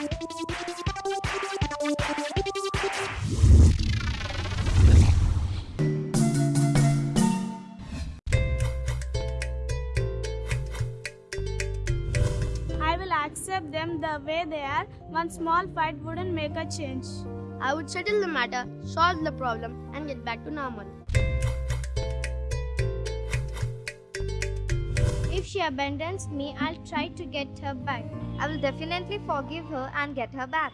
I will accept them the way they are. One small fight wouldn't make a change. I would settle the matter, solve the problem, and get back to normal. She abandons me, I'll try to get her back. I will definitely forgive her and get her back.